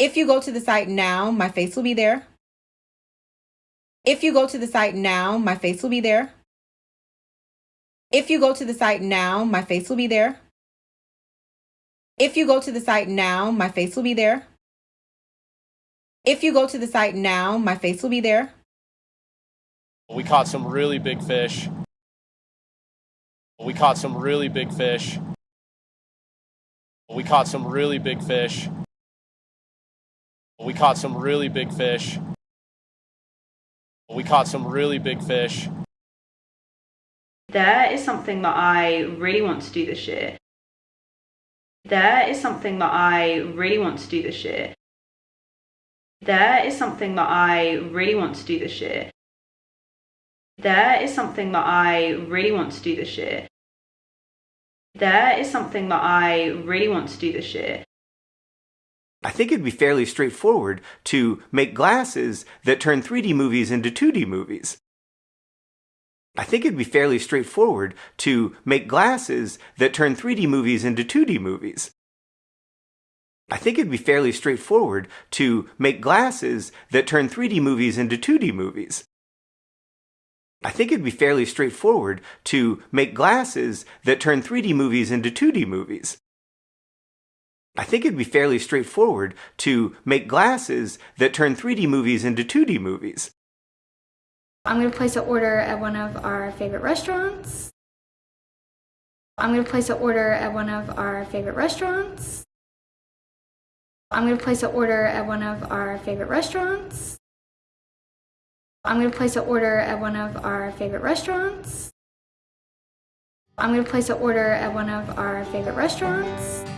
If you go to the site now, my face will be there. If you go to the site now, my face will be there. If you go to the site now, my face will be there. If you go to the site now, my face will be there. If you go to the site now, my face will be there. We caught some really big fish. We caught some really big fish. We caught some really big fish. We caught some really big fish. We caught some really big fish. There is something that I really want to do this year. There is something that I really want to do this year. There is something that I really want to do this year. There is something that I really want to do this year. There is something that I really want to do this year. I think it'd be fairly straightforward to make glasses that turn 3D movies into 2D movies. I think it'd be fairly straightforward to make glasses that turn 3D movies into 2D movies. I think it'd be fairly straightforward to make glasses that turn 3D movies into 2D movies. I think it'd be fairly straightforward to make glasses that turn 3D movies into 2D movies. I think it'd be fairly straightforward to make glasses that turn 3D movies into 2D movies. I'm going to place an order at one of our favorite restaurants. I'm going to place an order at one of our favorite restaurants. I'm going to place an order at one of our favorite restaurants. I'm going to place an order at one of our favorite restaurants. I'm going to place an order at one of our favorite restaurants.